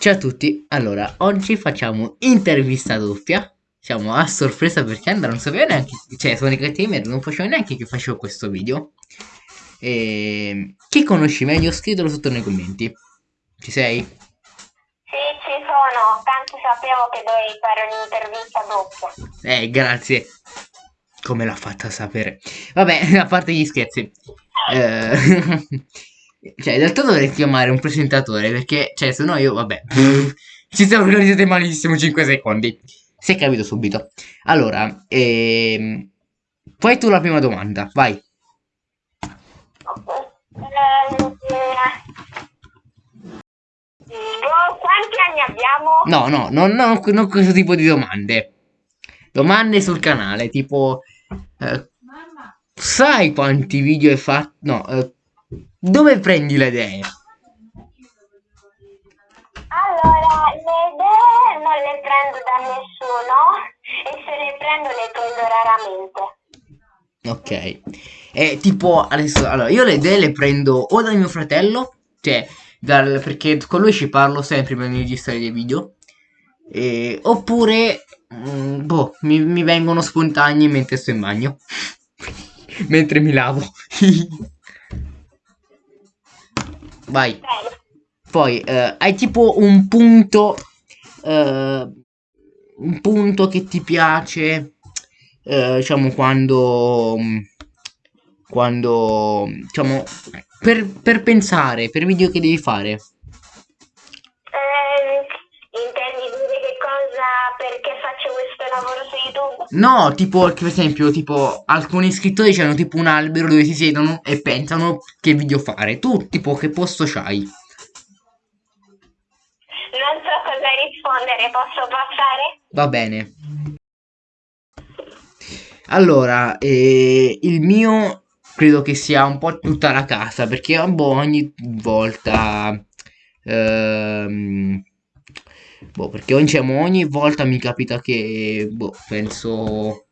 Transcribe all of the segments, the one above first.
Ciao a tutti, allora oggi facciamo intervista doppia. Siamo a sorpresa perché Andrea non sapeva neanche, cioè Sonic Gamer non faceva neanche che facevo questo video. E... Chi conosci meglio? Scrivilo sotto nei commenti. Ci sei? Sì, ci sono, tanto sapevo che dovevi fare un'intervista doppia. Eh, grazie. Come l'ha fatta sapere. Vabbè, a parte gli scherzi. Eh... Cioè, in realtà dovrei chiamare un presentatore perché, cioè, se no io, vabbè, ci siamo organizzati malissimo 5 secondi. Si è capito subito. Allora, ehm, fai tu la prima domanda, vai. Quanti anni abbiamo? No, no, non, non, non questo tipo di domande. Domande sul canale, tipo... Eh, sai quanti video hai fatto? No, eh, dove prendi le idee? Allora, le idee non le prendo da nessuno e se le prendo le prendo Ok. raramente. E tipo, adesso, allora, io le idee le prendo o dal mio fratello, cioè, dal, perché con lui ci parlo sempre prima di registrare dei video, e, oppure, mm, boh, mi, mi vengono spontanei mentre sto in bagno, mentre mi lavo. Vai. Bene. Poi eh, hai tipo un punto. eh, un punto che ti piace. eh, diciamo quando. Quando. Diciamo. Per, per pensare, per video che devi fare. No, tipo, per esempio, tipo, alcuni iscrittori hanno tipo un albero dove si siedono e pensano che video fare. Tu, tipo, che posto c'hai? Non so cosa rispondere, posso passare? Va bene. Allora, eh, il mio credo che sia un po' tutta la casa perché boh, ogni volta ehm, boh, perché diciamo, ogni volta mi capita che boh, penso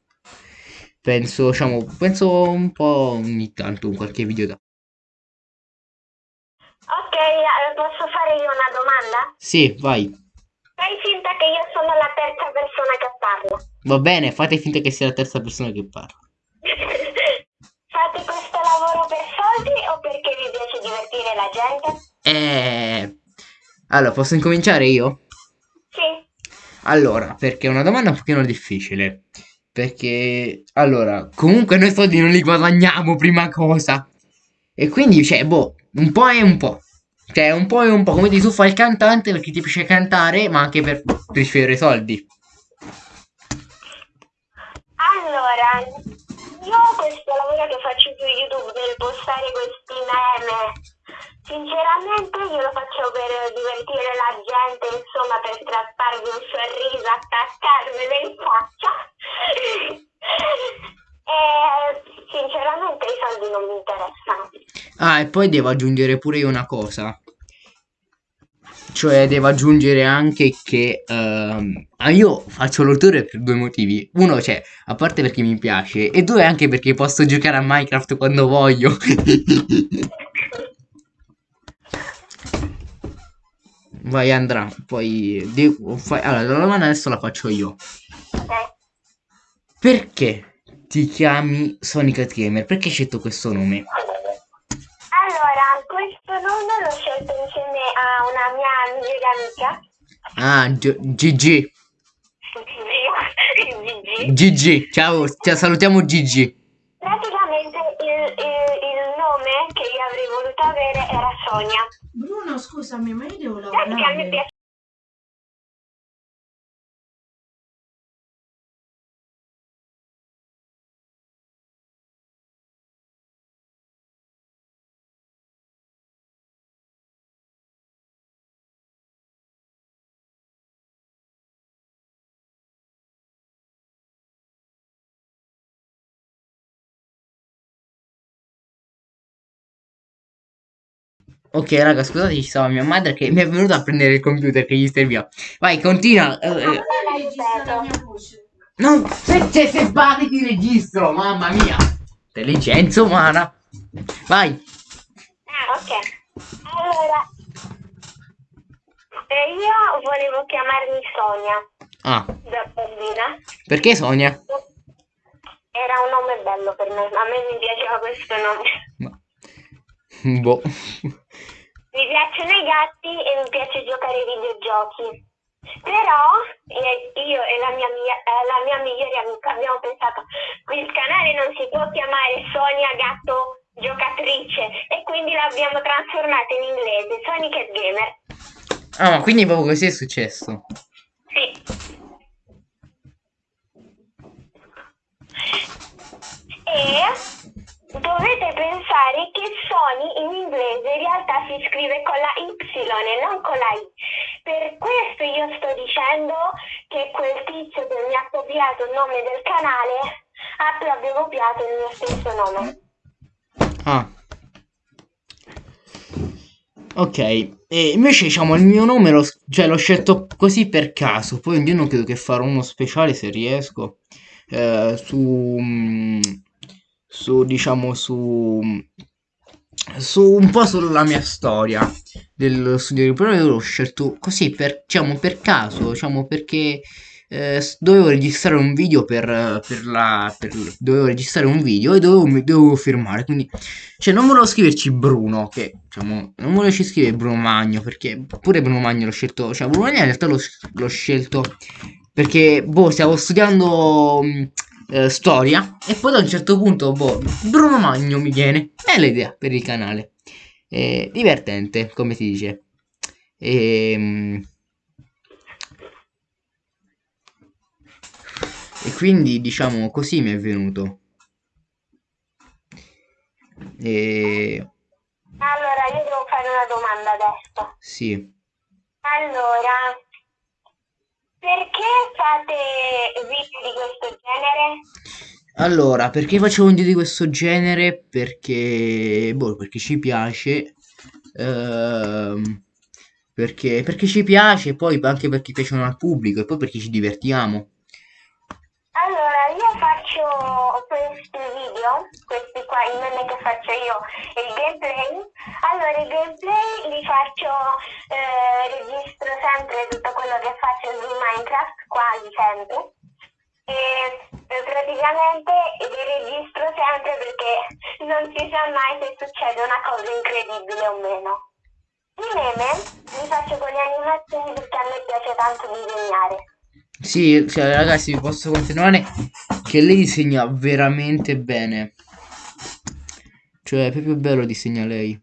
penso diciamo penso un po' ogni tanto in qualche video da Ok, eh, posso fare io una domanda? Sì, vai. Fai finta che io sono la terza persona che parla. Va bene, fate finta che sia la terza persona che parla. Fate questo lavoro per soldi o perché vi piace divertire la gente? Eh Allora, posso incominciare io? Allora, perché è una domanda un pochino difficile. Perché, allora, comunque noi soldi non li guadagniamo, prima cosa. E quindi, cioè, boh, un po' e un po'. Cioè, un po' e un po'. Come dici, tu fai il cantante perché ti piace cantare, ma anche per ricevere soldi. Allora, io questo lavoro che faccio su YouTube per postare questi meme, sinceramente io lo faccio per divertire la gente, insomma, per strapparvi un sorriso, attaccarmelo in faccia. e sinceramente i soldi non mi interessano. Ah, e poi devo aggiungere pure io una cosa. Cioè, devo aggiungere anche che ehm, ah, io faccio l'autore per due motivi. Uno, cioè, a parte perché mi piace, e due, anche perché posso giocare a Minecraft quando voglio. Vai, Andrà, poi... devo fa- Allora, la domanda adesso la faccio io. Ok? Perché ti chiami Sonic Gamer? Perché hai scelto questo nome? Allora, questo nome l'ho scelto insieme a una mia migliore amica. Ah, GG. Gigi. GG, ciao, ciao, salutiamo Gigi. Praticamente il, il- il nome che io avrei voluto avere era Sonia. Scusami, ma io devo lavorare. Ok, raga, scusate, ci stava mia madre che mi è venuta a prendere il computer che gli serviva. Vai, continua. eh, eh. Come registra la mia voce? No, se, se, se parli ti registro, mamma mia. Intelligenza umana. Vai. Ah, ok. Allora, e io volevo chiamarmi Sonia Ah, da bambina. perché Sonia? Era un nome bello per me, a me mi piaceva questo nome. Boh. Mi piacciono i gatti e mi piace giocare ai videogiochi. Però io e la mia, eh, la mia migliore amica abbiamo pensato il canale non si può chiamare Sonia Gatto Giocatrice e quindi l'abbiamo trasformato in inglese, Sonic Cat Gamer. Ah, ma quindi proprio così è successo. Sì. E dovete pensare che Sony in inglese in realtà si scrive con la Y e non con la I. Per questo io sto dicendo che quel tizio che mi ha copiato il nome del canale ha proprio copiato il mio stesso nome. Ah. Ok, e invece diciamo il mio nome l'ho cioè, l'ho scelto così per caso, poi un giorno credo che farò uno speciale se riesco, eh, su, mm, su diciamo su, su un po' sulla mia storia del studio, però io l'ho scelto così per, diciamo, per caso, diciamo perché eh, dovevo registrare un video per, per la, per, dovevo registrare un video e dovevo, dovevo firmare, quindi cioè, non volevo scriverci Bruno, che diciamo, non volevo scrivere Bruno Magno, perché pure Bruno Magno l'ho scelto, cioè Bruno Magno in realtà l'ho, l'ho scelto perché, boh, stavo studiando mh, eh, storia e poi da un certo punto, boh, Bruno Magno mi viene, è l'idea per il canale. Eh, divertente, come si dice. E, e quindi, diciamo, così mi è venuto. E Allora, io devo fare una domanda adesso. sì. Allora, perché fate video di questo genere? Allora, perché facevo un video di questo genere? Perché, boh, perché ci piace. ehm, perché, perché ci piace, poi anche perché piacciono al pubblico e poi perché ci divertiamo. Qua, i meme che faccio io e il gameplay. Allora, i gameplay li faccio, eh, registro sempre tutto quello che faccio su Minecraft, quasi sempre. E eh, praticamente li registro sempre perché non si sa mai se succede una cosa incredibile o meno. I meme li faccio con le animazioni perché a me piace tanto disegnare. Sì, cioè, ragazzi, vi posso confermare che lei disegna veramente bene. Cioè, è proprio bello disegna lei.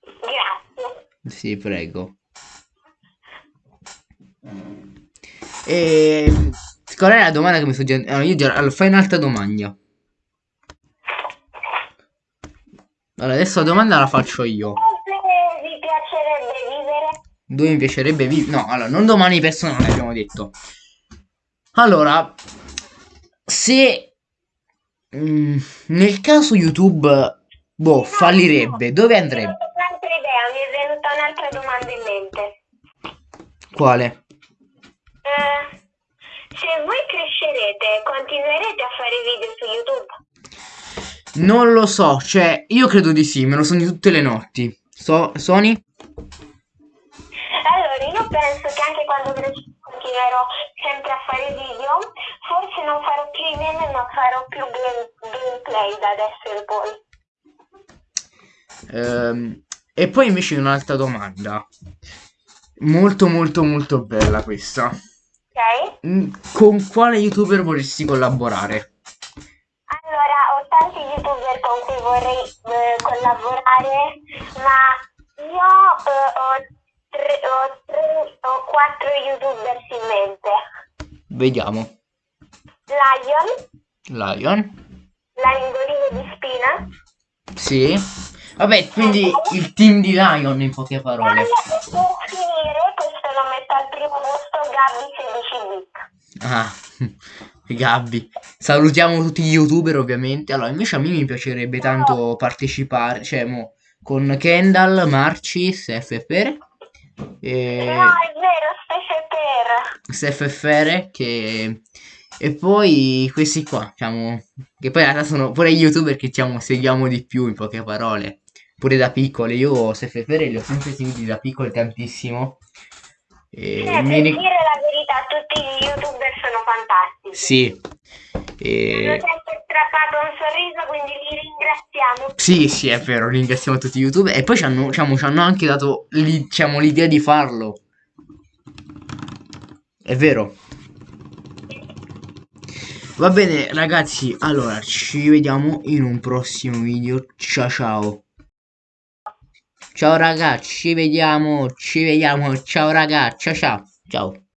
Grazie. Sì, prego. E qual è la domanda che mi sto chiedendo? Allora, io già allora, fai un'altra domanda. Allora, adesso la domanda la faccio io. Dove vi piacerebbe vivere? Dove mi piacerebbe vivere? No, allora, non domani personale abbiamo detto. Allora, se mm, nel caso YouTube, boh, fallirebbe, dove andrebbe? Un'altra idea, mi è venuta un'altra domanda in mente. Quale? Eh, se voi crescerete, continuerete a fare video su YouTube? Non lo so, cioè, io credo di sì, me lo sogno tutte le notti. So, Sony? Allora, io penso che anche quando crescerò continuerò sempre a fare video. Forse non farò più i meme, ma farò più game- gameplay da adesso in poi. Ehm, e poi invece un'altra domanda. Molto molto molto bella questa. Ok? Mm, Con quale youtuber vorresti collaborare? Allora, ho tanti youtuber con cui vorrei eh, collaborare, ma io eh, ho, tre, ho, tre, ho quattro youtuber in mente. Vediamo. Lion, Lion? l'angolino di spina, Sì. Vabbè, quindi il team di Lion in poche parole. e per finire, questo lo metto al primo posto, Gabby 16 bit. Ah, Gabby. Salutiamo tutti gli youtuber ovviamente. Allora, invece a me mi piacerebbe tanto partecipare, cioè, mo, con Kendall, Marcis, FFR. E... No, è vero, per. SFFR che e poi questi qua diciamo che poi in realtà sono pure youtuber che diciamo seguiamo di più in poche parole pure da piccole. Io Sefefere li ho sempre seguiti da piccoli tantissimo. E Eh, mi dire la verità, tutti gli youtuber sono fantastici. Sì. E... strappato un sorriso, quindi li ringraziamo. Sì, sì, è vero, ringraziamo tutti YouTube e poi ci hanno, diciamo, ci hanno anche dato diciamo, l'idea di farlo. È vero. Va bene, ragazzi, allora ci vediamo in un prossimo video. Ciao ciao. Ciao ragazzi, ci vediamo, ci vediamo. Ciao ragazzi, ciao ciao. Ciao.